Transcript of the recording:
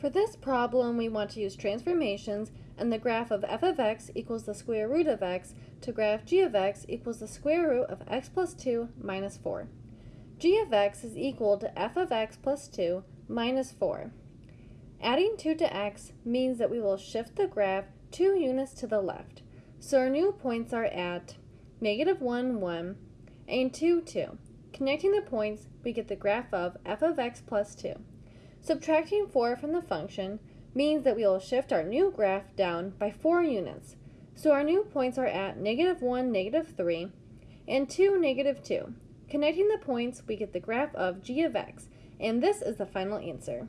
For this problem, we want to use transformations and the graph of f of x equals the square root of x to graph g of x equals the square root of x plus 2 minus 4. g of x is equal to f of x plus 2 minus 4. Adding 2 to x means that we will shift the graph 2 units to the left. So our new points are at negative 1, 1, and 2, 2. Connecting the points, we get the graph of f of x plus 2. Subtracting 4 from the function means that we will shift our new graph down by 4 units. So our new points are at negative 1, negative 3, and 2, negative 2. Connecting the points, we get the graph of g of x, and this is the final answer.